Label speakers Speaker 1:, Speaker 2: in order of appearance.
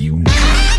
Speaker 1: you now.